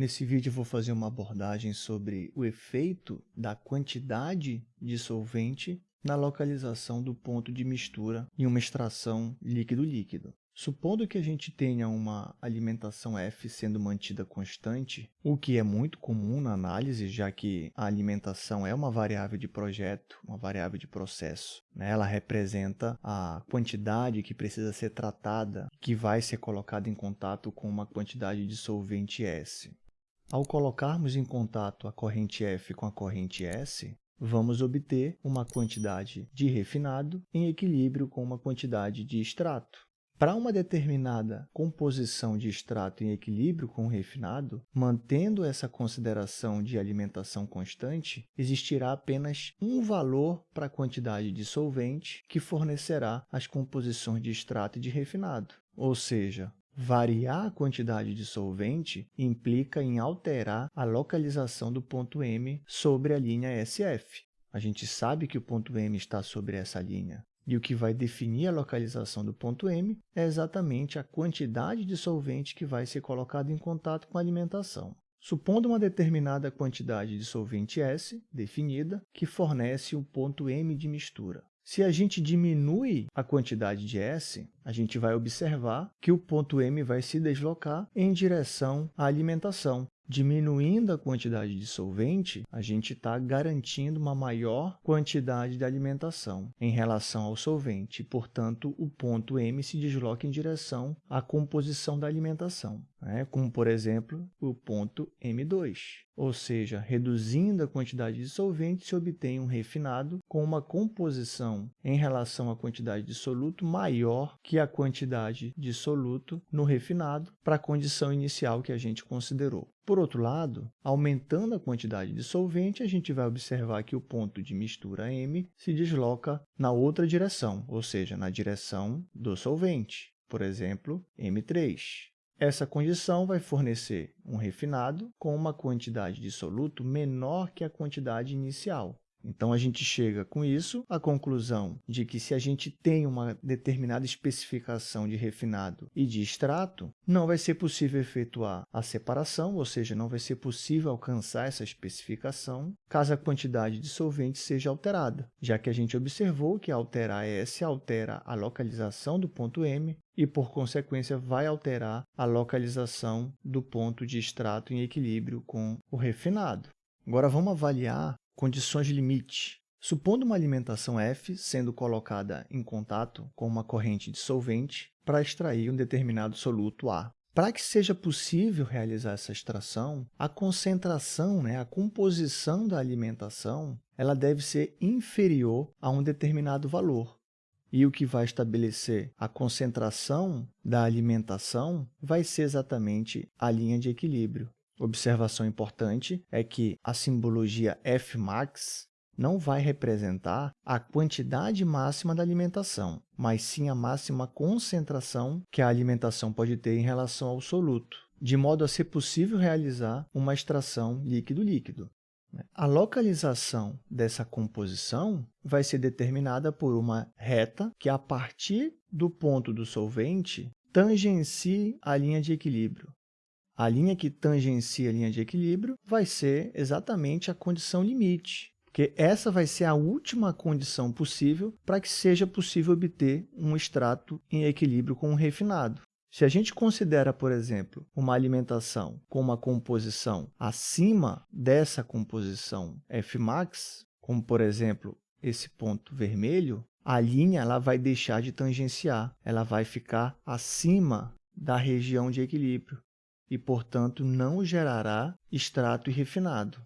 Nesse vídeo vou fazer uma abordagem sobre o efeito da quantidade de solvente na localização do ponto de mistura em uma extração líquido-líquido. Supondo que a gente tenha uma alimentação F sendo mantida constante, o que é muito comum na análise, já que a alimentação é uma variável de projeto, uma variável de processo. Né? Ela representa a quantidade que precisa ser tratada, que vai ser colocada em contato com uma quantidade de solvente S. Ao colocarmos em contato a corrente F com a corrente S, vamos obter uma quantidade de refinado em equilíbrio com uma quantidade de extrato. Para uma determinada composição de extrato em equilíbrio com refinado, mantendo essa consideração de alimentação constante, existirá apenas um valor para a quantidade de solvente que fornecerá as composições de extrato e de refinado. Ou seja, variar a quantidade de solvente implica em alterar a localização do ponto M sobre a linha SF. A gente sabe que o ponto M está sobre essa linha. E o que vai definir a localização do ponto M é exatamente a quantidade de solvente que vai ser colocada em contato com a alimentação. Supondo uma determinada quantidade de solvente S, definida, que fornece o ponto M de mistura. Se a gente diminui a quantidade de S, a gente vai observar que o ponto M vai se deslocar em direção à alimentação, Diminuindo a quantidade de solvente, a gente está garantindo uma maior quantidade de alimentação em relação ao solvente. Portanto, o ponto M se desloca em direção à composição da alimentação, né? como, por exemplo, o ponto M2. Ou seja, reduzindo a quantidade de solvente, se obtém um refinado com uma composição em relação à quantidade de soluto maior que a quantidade de soluto no refinado para a condição inicial que a gente considerou. Por outro lado, aumentando a quantidade de solvente, a gente vai observar que o ponto de mistura M se desloca na outra direção, ou seja, na direção do solvente, por exemplo, M3. Essa condição vai fornecer um refinado com uma quantidade de soluto menor que a quantidade inicial, então, a gente chega com isso à conclusão de que se a gente tem uma determinada especificação de refinado e de extrato, não vai ser possível efetuar a separação, ou seja, não vai ser possível alcançar essa especificação caso a quantidade de solvente seja alterada, já que a gente observou que alterar S altera a localização do ponto M e, por consequência, vai alterar a localização do ponto de extrato em equilíbrio com o refinado. Agora, vamos avaliar Condições de limite. Supondo uma alimentação F sendo colocada em contato com uma corrente dissolvente para extrair um determinado soluto A. Para que seja possível realizar essa extração, a concentração, né, a composição da alimentação, ela deve ser inferior a um determinado valor. E o que vai estabelecer a concentração da alimentação vai ser exatamente a linha de equilíbrio. Observação importante é que a simbologia Fmax não vai representar a quantidade máxima da alimentação, mas sim a máxima concentração que a alimentação pode ter em relação ao soluto, de modo a ser possível realizar uma extração líquido-líquido. A localização dessa composição vai ser determinada por uma reta que, a partir do ponto do solvente, tangencie a linha de equilíbrio, a linha que tangencia a linha de equilíbrio vai ser exatamente a condição limite, porque essa vai ser a última condição possível para que seja possível obter um extrato em equilíbrio com um refinado. Se a gente considera, por exemplo, uma alimentação com uma composição acima dessa composição Fmax, como, por exemplo, esse ponto vermelho, a linha ela vai deixar de tangenciar, ela vai ficar acima da região de equilíbrio e, portanto, não gerará extrato refinado.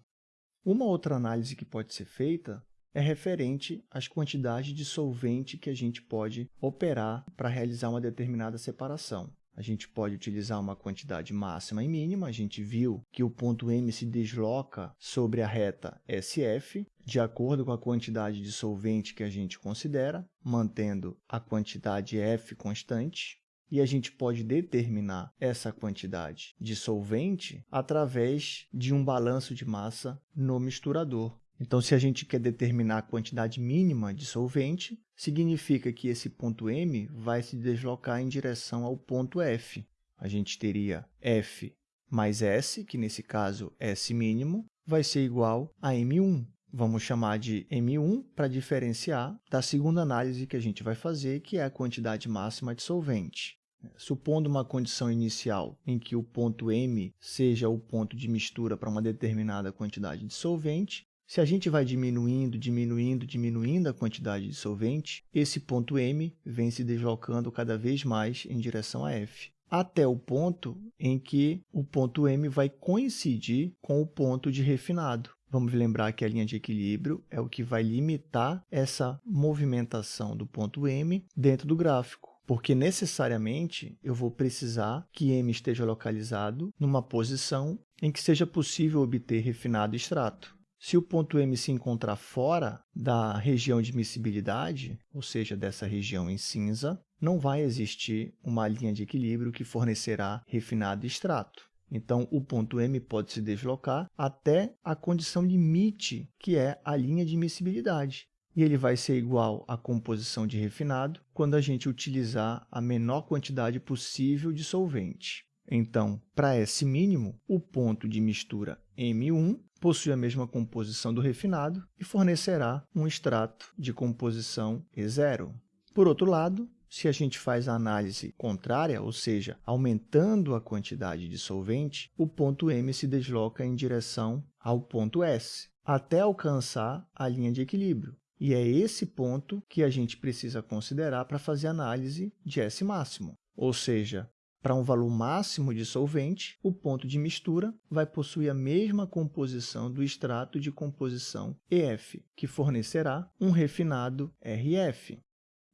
Uma outra análise que pode ser feita é referente às quantidades de solvente que a gente pode operar para realizar uma determinada separação. A gente pode utilizar uma quantidade máxima e mínima. A gente viu que o ponto M se desloca sobre a reta SF, de acordo com a quantidade de solvente que a gente considera, mantendo a quantidade F constante e a gente pode determinar essa quantidade de solvente através de um balanço de massa no misturador. Então, se a gente quer determinar a quantidade mínima de solvente, significa que esse ponto M vai se deslocar em direção ao ponto F. A gente teria F mais S, que nesse caso S mínimo, vai ser igual a M1. Vamos chamar de M1 para diferenciar da segunda análise que a gente vai fazer, que é a quantidade máxima de solvente. Supondo uma condição inicial em que o ponto M seja o ponto de mistura para uma determinada quantidade de solvente, se a gente vai diminuindo, diminuindo, diminuindo a quantidade de solvente, esse ponto M vem se deslocando cada vez mais em direção a F, até o ponto em que o ponto M vai coincidir com o ponto de refinado. Vamos lembrar que a linha de equilíbrio é o que vai limitar essa movimentação do ponto M dentro do gráfico porque necessariamente eu vou precisar que M esteja localizado numa posição em que seja possível obter refinado extrato. Se o ponto M se encontrar fora da região de miscibilidade, ou seja, dessa região em cinza, não vai existir uma linha de equilíbrio que fornecerá refinado extrato. Então, o ponto M pode se deslocar até a condição limite, que é a linha de miscibilidade. E ele vai ser igual à composição de refinado quando a gente utilizar a menor quantidade possível de solvente. Então, para S mínimo, o ponto de mistura M1 possui a mesma composição do refinado e fornecerá um extrato de composição E0. Por outro lado, se a gente faz a análise contrária, ou seja, aumentando a quantidade de solvente, o ponto M se desloca em direção ao ponto S, até alcançar a linha de equilíbrio. E é esse ponto que a gente precisa considerar para fazer análise de S máximo, ou seja, para um valor máximo de solvente, o ponto de mistura vai possuir a mesma composição do extrato de composição EF, que fornecerá um refinado RF.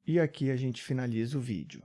E aqui a gente finaliza o vídeo.